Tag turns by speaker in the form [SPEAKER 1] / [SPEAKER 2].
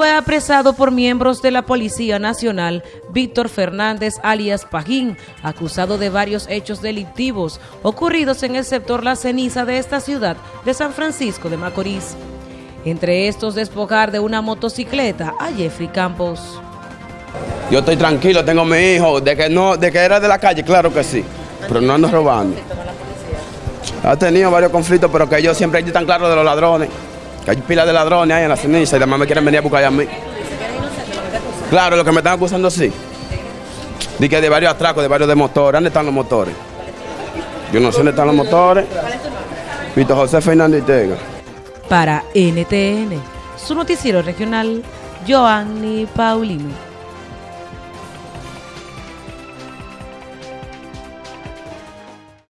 [SPEAKER 1] fue apresado por miembros de la Policía Nacional Víctor Fernández alias Pajín, acusado de varios hechos delictivos ocurridos en el sector La Ceniza de esta ciudad de San Francisco de Macorís. Entre estos, despojar de una motocicleta a Jeffrey Campos.
[SPEAKER 2] Yo estoy tranquilo, tengo mi hijo, de que no, de que era de la calle, claro que sí, pero no ando robando. Ha tenido varios conflictos, pero que ellos siempre están claros de los ladrones. Que hay pilas de ladrones ahí en la ceniza y además me quieren venir a buscar a mí. Claro, lo que me están acusando sí. Di que de varios atracos, de varios de motores. ¿Dónde están los motores? Yo no sé dónde están los motores. Víctor José Fernández Tega.
[SPEAKER 1] Para NTN, su noticiero regional, Joanny Paulino.